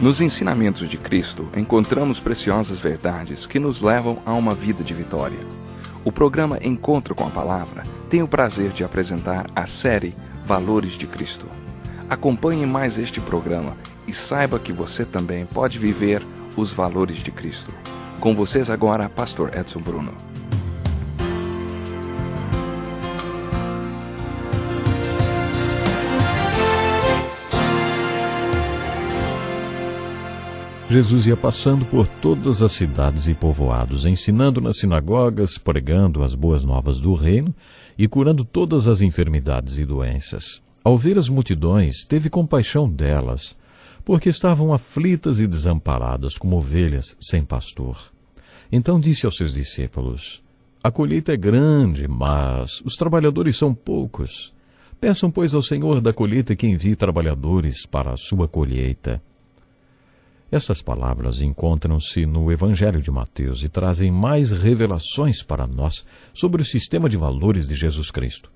Nos ensinamentos de Cristo, encontramos preciosas verdades que nos levam a uma vida de vitória. O programa Encontro com a Palavra tem o prazer de apresentar a série Valores de Cristo. Acompanhe mais este programa e saiba que você também pode viver os valores de Cristo. Com vocês agora, Pastor Edson Bruno. Jesus ia passando por todas as cidades e povoados, ensinando nas sinagogas, pregando as boas novas do reino e curando todas as enfermidades e doenças. Ao ver as multidões, teve compaixão delas, porque estavam aflitas e desamparadas como ovelhas sem pastor. Então disse aos seus discípulos: A colheita é grande, mas os trabalhadores são poucos. Peçam, pois, ao Senhor da colheita que envie trabalhadores para a sua colheita. Essas palavras encontram-se no Evangelho de Mateus e trazem mais revelações para nós sobre o sistema de valores de Jesus Cristo.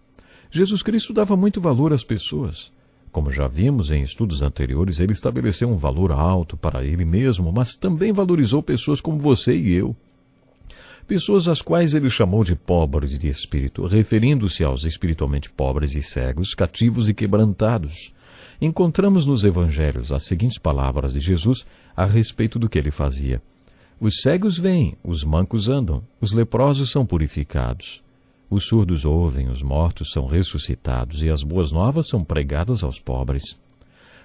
Jesus Cristo dava muito valor às pessoas. Como já vimos em estudos anteriores, ele estabeleceu um valor alto para ele mesmo, mas também valorizou pessoas como você e eu. Pessoas às quais ele chamou de pobres de espírito, referindo-se aos espiritualmente pobres e cegos, cativos e quebrantados. Encontramos nos evangelhos as seguintes palavras de Jesus a respeito do que ele fazia. Os cegos vêm, os mancos andam, os leprosos são purificados. Os surdos ouvem, os mortos são ressuscitados e as boas novas são pregadas aos pobres.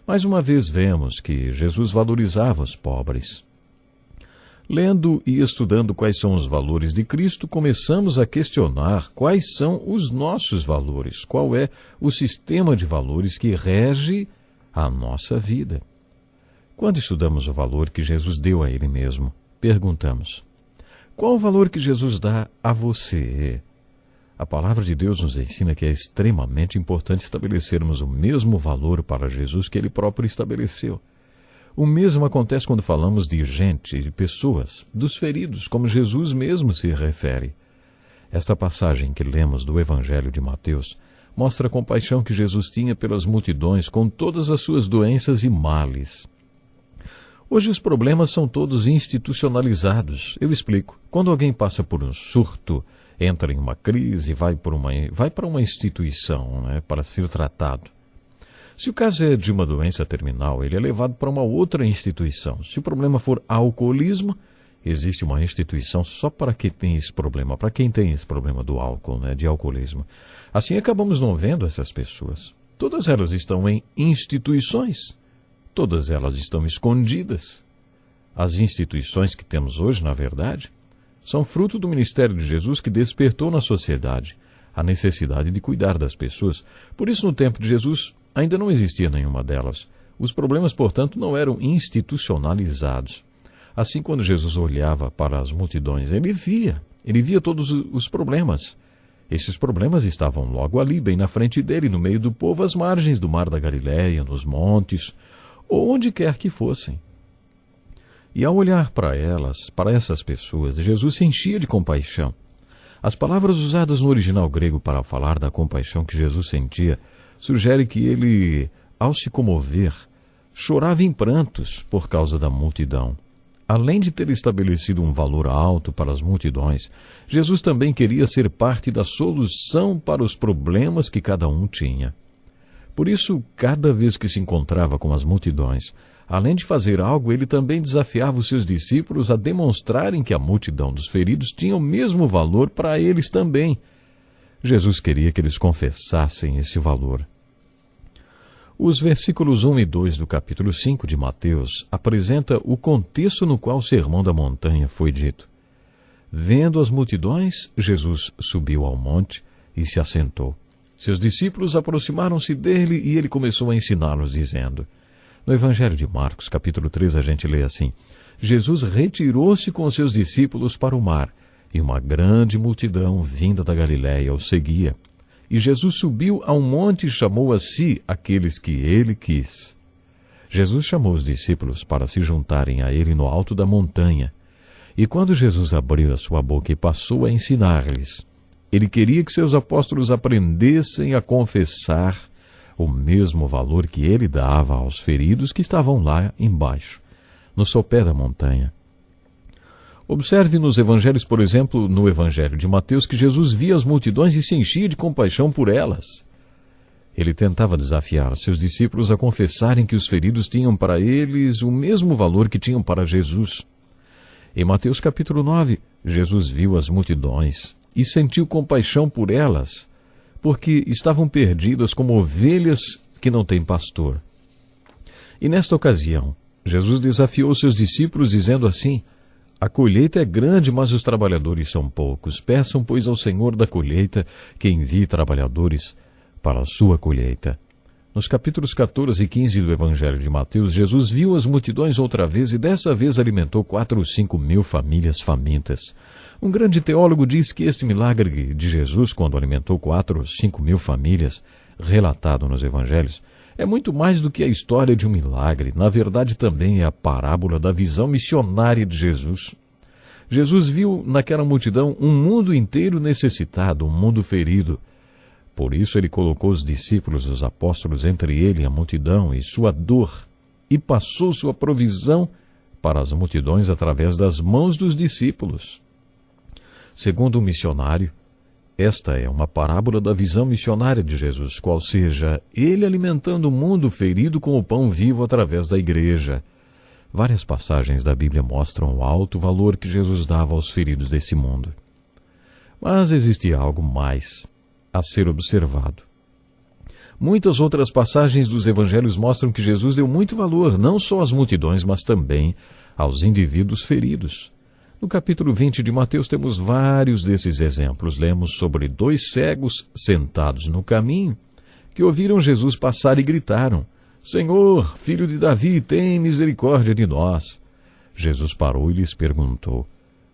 Mais uma vez vemos que Jesus valorizava os pobres. Lendo e estudando quais são os valores de Cristo, começamos a questionar quais são os nossos valores, qual é o sistema de valores que rege a nossa vida. Quando estudamos o valor que Jesus deu a Ele mesmo, perguntamos: qual o valor que Jesus dá a você? A palavra de Deus nos ensina que é extremamente importante estabelecermos o mesmo valor para Jesus que Ele próprio estabeleceu. O mesmo acontece quando falamos de gente, de pessoas, dos feridos, como Jesus mesmo se refere. Esta passagem que lemos do Evangelho de Mateus mostra a compaixão que Jesus tinha pelas multidões com todas as suas doenças e males. Hoje os problemas são todos institucionalizados. Eu explico. Quando alguém passa por um surto, entra em uma crise, vai, por uma, vai para uma instituição né, para ser tratado. Se o caso é de uma doença terminal, ele é levado para uma outra instituição. Se o problema for alcoolismo, existe uma instituição só para quem tem esse problema, para quem tem esse problema do álcool, né, de alcoolismo. Assim acabamos não vendo essas pessoas. Todas elas estão em instituições. Todas elas estão escondidas. As instituições que temos hoje, na verdade, são fruto do ministério de Jesus que despertou na sociedade a necessidade de cuidar das pessoas. Por isso, no tempo de Jesus, ainda não existia nenhuma delas. Os problemas, portanto, não eram institucionalizados. Assim, quando Jesus olhava para as multidões, ele via, ele via todos os problemas. Esses problemas estavam logo ali, bem na frente dele, no meio do povo, às margens do mar da Galiléia, nos montes, ou onde quer que fossem. E ao olhar para elas, para essas pessoas, Jesus se enchia de compaixão. As palavras usadas no original grego para falar da compaixão que Jesus sentia sugere que ele, ao se comover, chorava em prantos por causa da multidão. Além de ter estabelecido um valor alto para as multidões, Jesus também queria ser parte da solução para os problemas que cada um tinha. Por isso, cada vez que se encontrava com as multidões, além de fazer algo, ele também desafiava os seus discípulos a demonstrarem que a multidão dos feridos tinha o mesmo valor para eles também. Jesus queria que eles confessassem esse valor. Os versículos 1 e 2 do capítulo 5 de Mateus apresenta o contexto no qual o Sermão da Montanha foi dito. Vendo as multidões, Jesus subiu ao monte e se assentou. Seus discípulos aproximaram-se dele e ele começou a ensiná-los, dizendo: No Evangelho de Marcos, capítulo 3, a gente lê assim: Jesus retirou-se com seus discípulos para o mar, e uma grande multidão vinda da Galiléia o seguia. E Jesus subiu a um monte e chamou a si aqueles que ele quis. Jesus chamou os discípulos para se juntarem a ele no alto da montanha. E quando Jesus abriu a sua boca e passou a ensinar-lhes, ele queria que seus apóstolos aprendessem a confessar o mesmo valor que ele dava aos feridos que estavam lá embaixo, no sopé da montanha. Observe nos evangelhos, por exemplo, no evangelho de Mateus, que Jesus via as multidões e se enchia de compaixão por elas. Ele tentava desafiar seus discípulos a confessarem que os feridos tinham para eles o mesmo valor que tinham para Jesus. Em Mateus capítulo 9, Jesus viu as multidões e sentiu compaixão por elas, porque estavam perdidas como ovelhas que não têm pastor. E nesta ocasião, Jesus desafiou seus discípulos dizendo assim: a colheita é grande, mas os trabalhadores são poucos. Peçam, pois, ao Senhor da colheita que envie trabalhadores para a sua colheita. Nos capítulos 14 e 15 do Evangelho de Mateus, Jesus viu as multidões outra vez e dessa vez alimentou quatro ou cinco mil famílias famintas. Um grande teólogo diz que este milagre de Jesus, quando alimentou quatro ou cinco mil famílias, relatado nos Evangelhos, é muito mais do que a história de um milagre. Na verdade, também é a parábola da visão missionária de Jesus. Jesus viu naquela multidão um mundo inteiro necessitado, um mundo ferido. Por isso ele colocou os discípulos, os apóstolos, entre ele e a multidão e sua dor, e passou sua provisão para as multidões através das mãos dos discípulos. Segundo o missionário, esta é uma parábola da visão missionária de Jesus, qual seja, ele alimentando o mundo ferido com o pão vivo através da igreja. Várias passagens da Bíblia mostram o alto valor que Jesus dava aos feridos desse mundo. Mas existia algo mais a ser observado. Muitas outras passagens dos evangelhos mostram que Jesus deu muito valor não só às multidões, mas também aos indivíduos feridos. No capítulo 20 de Mateus temos vários desses exemplos. Lemos sobre dois cegos sentados no caminho que ouviram Jesus passar e gritaram: Senhor, filho de Davi, tem misericórdia de nós. Jesus parou e lhes perguntou: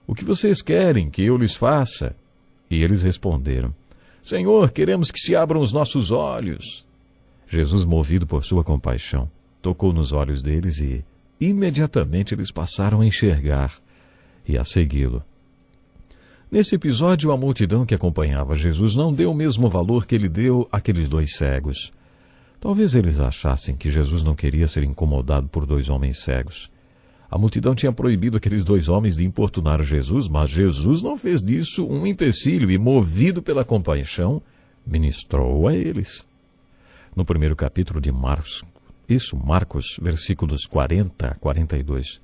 O que vocês querem que eu lhes faça? E eles responderam: Senhor, queremos que se abram os nossos olhos. Jesus, movido por sua compaixão, tocou nos olhos deles e imediatamente eles passaram a enxergar e a segui-lo. Nesse episódio, a multidão que acompanhava Jesus não deu o mesmo valor que ele deu àqueles dois cegos. Talvez eles achassem que Jesus não queria ser incomodado por dois homens cegos. A multidão tinha proibido aqueles dois homens de importunar Jesus, mas Jesus não fez disso um empecilho e, movido pela compaixão, ministrou a eles. No primeiro capítulo de Marcos, isso, Marcos, versículos 40 a 42,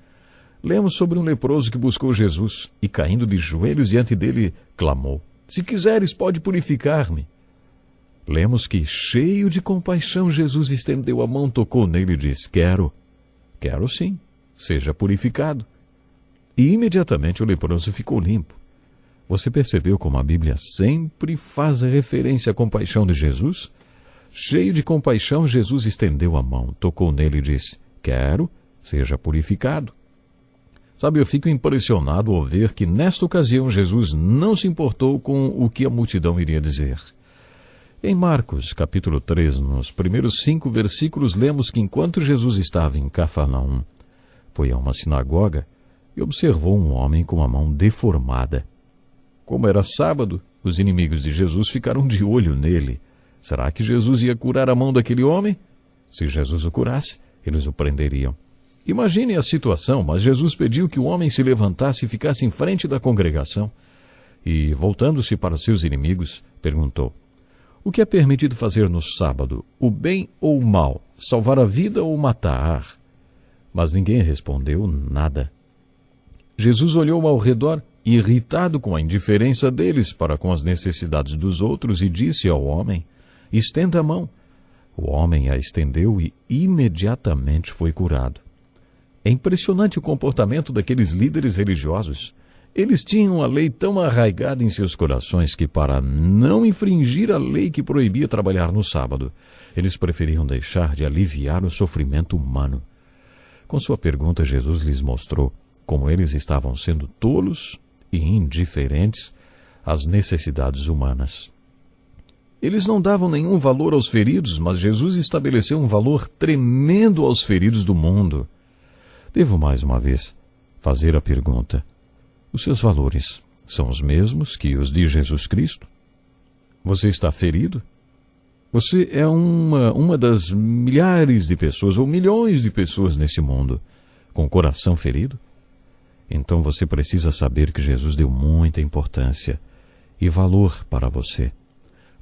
lemos sobre um leproso que buscou Jesus e, caindo de joelhos diante dele, clamou: Se quiseres, pode purificar-me. Lemos que, cheio de compaixão, Jesus estendeu a mão, tocou nele e disse: Quero, quero sim, seja purificado. E imediatamente o leproso ficou limpo. Você percebeu como a Bíblia sempre faz referência à compaixão de Jesus? Cheio de compaixão, Jesus estendeu a mão, tocou nele e disse: Quero, seja purificado. Sabe, eu fico impressionado ao ver que nesta ocasião Jesus não se importou com o que a multidão iria dizer. Em Marcos, capítulo 3, nos primeiros cinco versículos, lemos que enquanto Jesus estava em Cafarnaum, foi a uma sinagoga e observou um homem com a mão deformada. Como era sábado, os inimigos de Jesus ficaram de olho nele. Será que Jesus ia curar a mão daquele homem? Se Jesus o curasse, eles o prenderiam. Imagine a situação, mas Jesus pediu que o homem se levantasse e ficasse em frente da congregação. E, voltando-se para seus inimigos, perguntou: O que é permitido fazer no sábado, o bem ou o mal, salvar a vida ou matar? Mas ninguém respondeu nada. Jesus olhou ao redor, irritado com a indiferença deles para com as necessidades dos outros, e disse ao homem: Estenda a mão. O homem a estendeu e imediatamente foi curado. É impressionante o comportamento daqueles líderes religiosos. Eles tinham a lei tão arraigada em seus corações que, para não infringir a lei que proibia trabalhar no sábado, eles preferiam deixar de aliviar o sofrimento humano. Com sua pergunta, Jesus lhes mostrou como eles estavam sendo tolos e indiferentes às necessidades humanas. Eles não davam nenhum valor aos feridos, mas Jesus estabeleceu um valor tremendo aos feridos do mundo. Devo mais uma vez fazer a pergunta: os seus valores são os mesmos que os de Jesus Cristo? Você está ferido? Você é uma, uma das milhares de pessoas ou milhões de pessoas nesse mundo com o coração ferido? Então você precisa saber que Jesus deu muita importância e valor para você.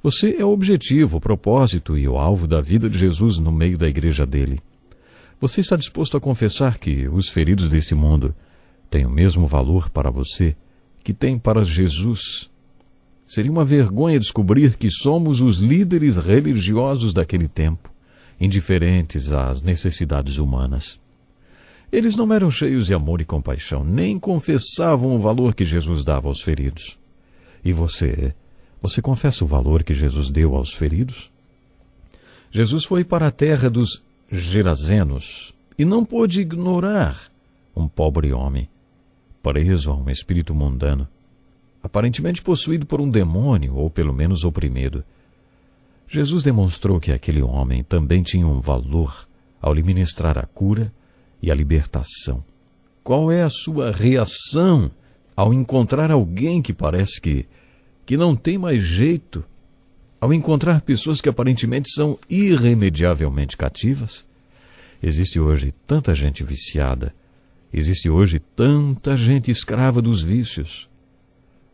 Você é o objetivo, o propósito e o alvo da vida de Jesus no meio da igreja dele. Você está disposto a confessar que os feridos desse mundo têm o mesmo valor para você que tem para Jesus? Seria uma vergonha descobrir que somos os líderes religiosos daquele tempo, indiferentes às necessidades humanas. Eles não eram cheios de amor e compaixão, nem confessavam o valor que Jesus dava aos feridos. E você você confessa o valor que Jesus deu aos feridos? Jesus foi para a terra dos Gerazenos e não pôde ignorar um pobre homem, preso a um espírito mundano, aparentemente possuído por um demônio ou pelo menos oprimido. Jesus demonstrou que aquele homem também tinha um valor ao lhe ministrar a cura e a libertação. Qual é a sua reação ao encontrar alguém que parece que que não tem mais jeito, ao encontrar pessoas que aparentemente são irremediavelmente cativas? Existe hoje tanta gente viciada, existe hoje tanta gente escrava dos vícios.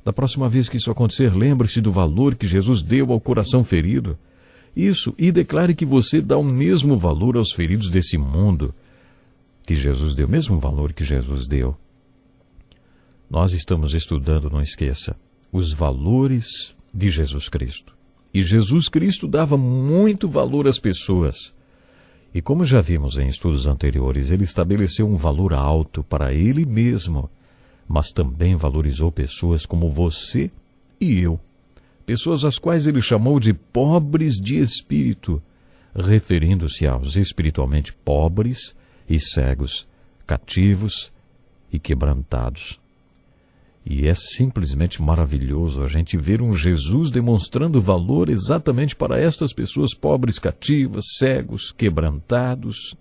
Da próxima vez que isso acontecer, lembre-se do valor que Jesus deu ao coração ferido. Isso, e declare que você dá o mesmo valor aos feridos desse mundo que Jesus deu, o mesmo valor que Jesus deu. Nós estamos estudando, não esqueça, os valores de Jesus Cristo. E Jesus Cristo dava muito valor às pessoas. E como já vimos em estudos anteriores, ele estabeleceu um valor alto para ele mesmo, mas também valorizou pessoas como você e eu. Pessoas às quais ele chamou de pobres de espírito, referindo-se aos espiritualmente pobres e cegos, cativos e quebrantados. E é simplesmente maravilhoso a gente ver um Jesus demonstrando valor exatamente para estas pessoas pobres, cativas, cegos, quebrantados.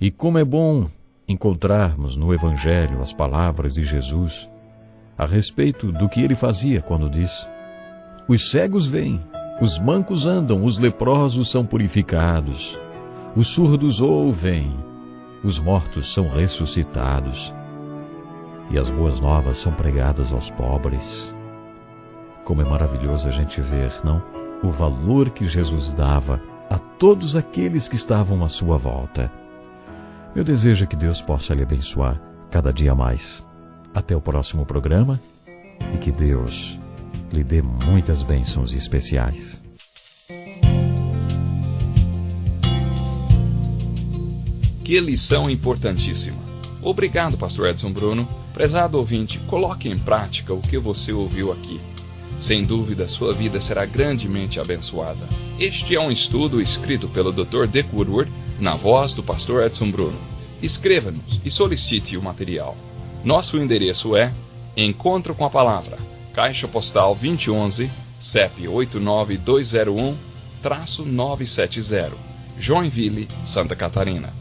E como é bom encontrarmos no Evangelho as palavras de Jesus a respeito do que ele fazia quando diz: Os cegos vêm, os mancos andam, os leprosos são purificados, os surdos ouvem, os mortos são ressuscitados e as boas novas são pregadas aos pobres. Como é maravilhoso a gente ver, não? O valor que Jesus dava a todos aqueles que estavam à sua volta. Eu desejo que Deus possa lhe abençoar cada dia mais. Até o próximo programa e que Deus lhe dê muitas bênçãos especiais. Que lição importantíssima. Obrigado, Pastor Edson Bruno Prezado ouvinte, coloque em prática o que você ouviu aqui. Sem dúvida, sua vida será grandemente abençoada. Este é um estudo escrito pelo Dr. Dick Woodward, na voz do pastor Edson Bruno. Escreva-nos e solicite o material. Nosso endereço é Encontro com a Palavra, Caixa Postal 2011, CEP 89201-970, Joinville, Santa Catarina.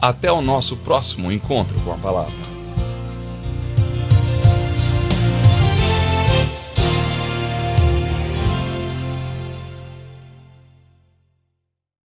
Até o nosso próximo encontro com a Palavra.